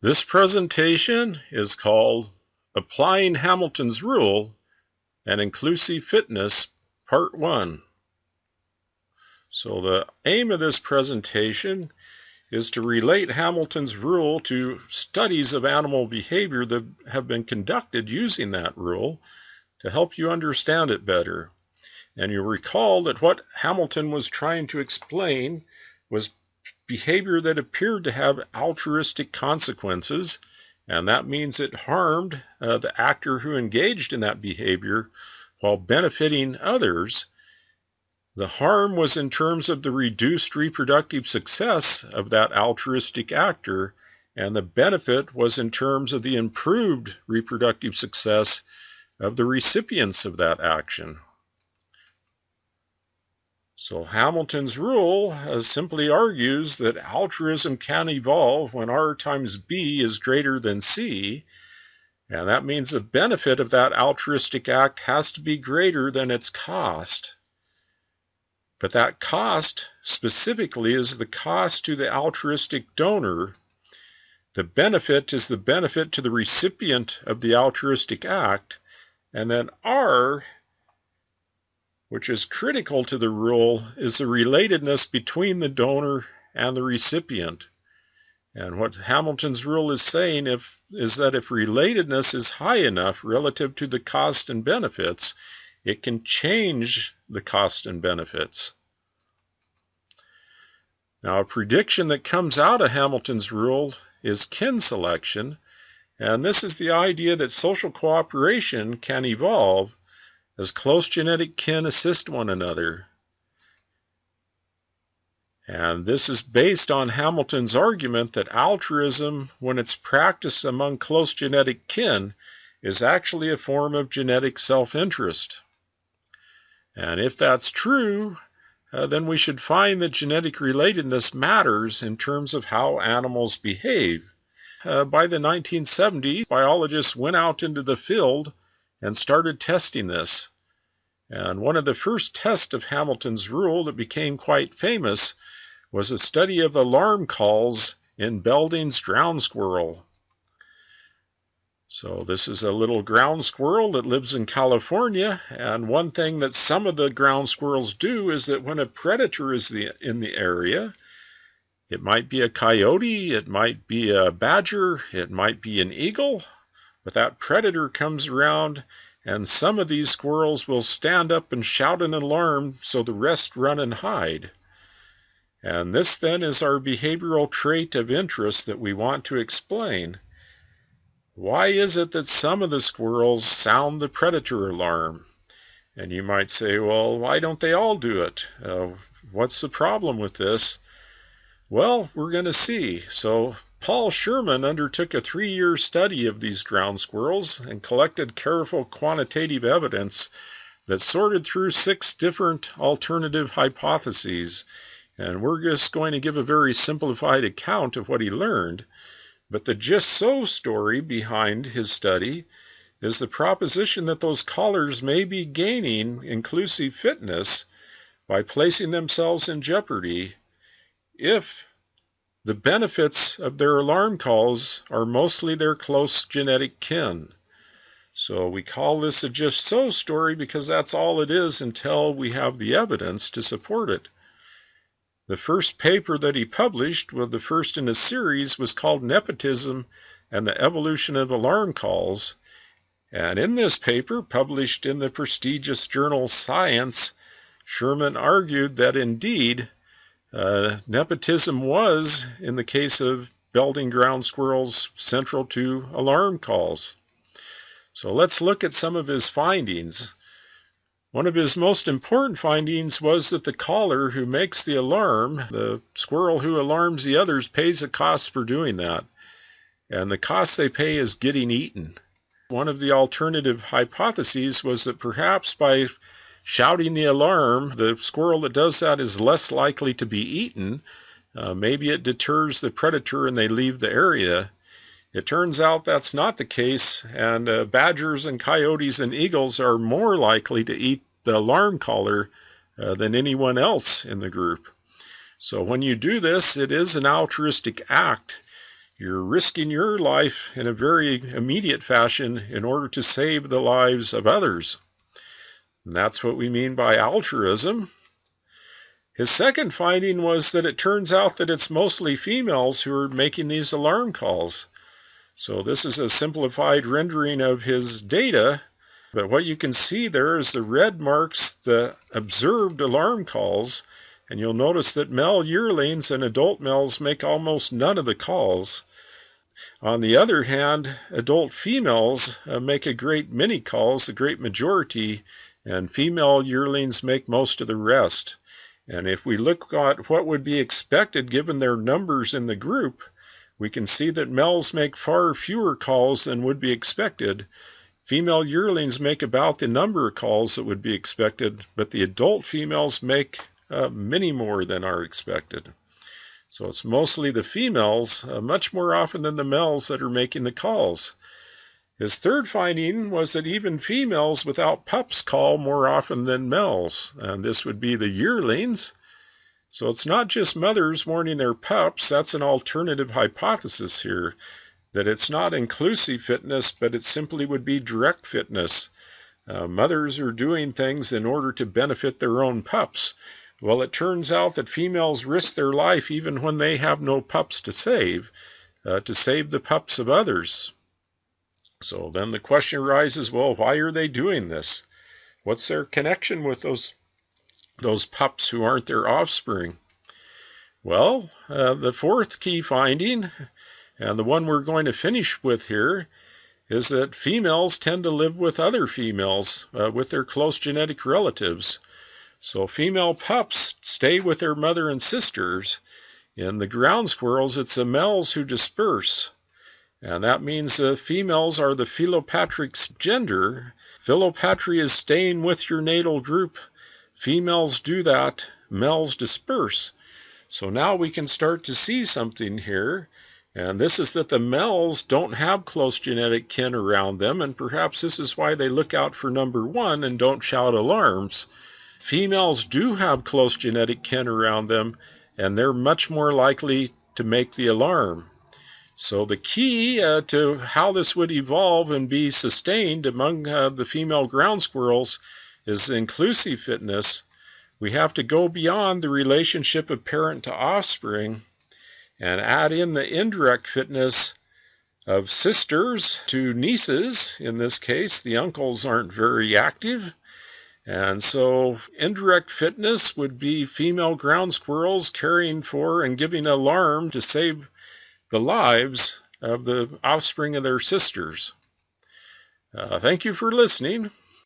This presentation is called Applying Hamilton's Rule and Inclusive Fitness, Part 1. So the aim of this presentation is to relate Hamilton's rule to studies of animal behavior that have been conducted using that rule to help you understand it better. And you'll recall that what Hamilton was trying to explain was behavior that appeared to have altruistic consequences, and that means it harmed uh, the actor who engaged in that behavior while benefiting others. The harm was in terms of the reduced reproductive success of that altruistic actor, and the benefit was in terms of the improved reproductive success of the recipients of that action. So Hamilton's rule uh, simply argues that altruism can evolve when R times B is greater than C, and that means the benefit of that altruistic act has to be greater than its cost. But that cost specifically is the cost to the altruistic donor. The benefit is the benefit to the recipient of the altruistic act, and then R which is critical to the rule, is the relatedness between the donor and the recipient. And what Hamilton's rule is saying if, is that if relatedness is high enough relative to the cost and benefits, it can change the cost and benefits. Now, a prediction that comes out of Hamilton's rule is kin selection, and this is the idea that social cooperation can evolve as close genetic kin assist one another. And this is based on Hamilton's argument that altruism, when it's practiced among close genetic kin, is actually a form of genetic self interest. And if that's true, uh, then we should find that genetic relatedness matters in terms of how animals behave. Uh, by the 1970s, biologists went out into the field and started testing this. And one of the first tests of Hamilton's rule that became quite famous was a study of alarm calls in Belding's ground squirrel. So this is a little ground squirrel that lives in California, and one thing that some of the ground squirrels do is that when a predator is in the area, it might be a coyote, it might be a badger, it might be an eagle, but that predator comes around and some of these squirrels will stand up and shout an alarm so the rest run and hide. And this then is our behavioral trait of interest that we want to explain. Why is it that some of the squirrels sound the predator alarm? And you might say, well, why don't they all do it? Uh, what's the problem with this? Well, we're going to see. So Paul Sherman undertook a three year study of these ground squirrels and collected careful quantitative evidence that sorted through six different alternative hypotheses. And we're just going to give a very simplified account of what he learned. But the just so story behind his study is the proposition that those callers may be gaining inclusive fitness by placing themselves in jeopardy if the benefits of their alarm calls are mostly their close genetic kin. So we call this a just so story because that's all it is until we have the evidence to support it. The first paper that he published, well, the first in a series, was called Nepotism and the Evolution of Alarm Calls. And in this paper, published in the prestigious journal Science, Sherman argued that indeed uh, nepotism was, in the case of Belding ground squirrels, central to alarm calls. So let's look at some of his findings. One of his most important findings was that the caller who makes the alarm, the squirrel who alarms the others, pays a cost for doing that. And the cost they pay is getting eaten. One of the alternative hypotheses was that perhaps by shouting the alarm, the squirrel that does that is less likely to be eaten. Uh, maybe it deters the predator and they leave the area. It turns out that's not the case, and uh, badgers and coyotes and eagles are more likely to eat the alarm caller uh, than anyone else in the group. So when you do this, it is an altruistic act. You're risking your life in a very immediate fashion in order to save the lives of others. And that's what we mean by altruism. His second finding was that it turns out that it's mostly females who are making these alarm calls. So this is a simplified rendering of his data, but what you can see there is the red marks the observed alarm calls, and you'll notice that male yearlings and adult males make almost none of the calls. On the other hand, adult females uh, make a great many calls, a great majority, and female yearlings make most of the rest. And if we look at what would be expected given their numbers in the group, we can see that males make far fewer calls than would be expected. Female yearlings make about the number of calls that would be expected, but the adult females make uh, many more than are expected. So it's mostly the females, uh, much more often than the males, that are making the calls. His third finding was that even females without pups call more often than males, and this would be the yearlings. So it's not just mothers warning their pups, that's an alternative hypothesis here, that it's not inclusive fitness, but it simply would be direct fitness. Uh, mothers are doing things in order to benefit their own pups. Well, it turns out that females risk their life even when they have no pups to save, uh, to save the pups of others. So then the question arises well, why are they doing this? What's their connection with those those pups who aren't their offspring? Well, uh, the fourth key finding, and the one we're going to finish with here, is that females tend to live with other females, uh, with their close genetic relatives. So female pups stay with their mother and sisters. In the ground squirrels, it's the males who disperse. And that means the females are the philopatric gender. Philopatry is staying with your natal group Females do that, males disperse. So now we can start to see something here. And this is that the males don't have close genetic kin around them, and perhaps this is why they look out for number one and don't shout alarms. Females do have close genetic kin around them, and they're much more likely to make the alarm. So the key uh, to how this would evolve and be sustained among uh, the female ground squirrels is inclusive fitness, we have to go beyond the relationship of parent to offspring and add in the indirect fitness of sisters to nieces. In this case, the uncles aren't very active. And so, indirect fitness would be female ground squirrels caring for and giving alarm to save the lives of the offspring of their sisters. Uh, thank you for listening.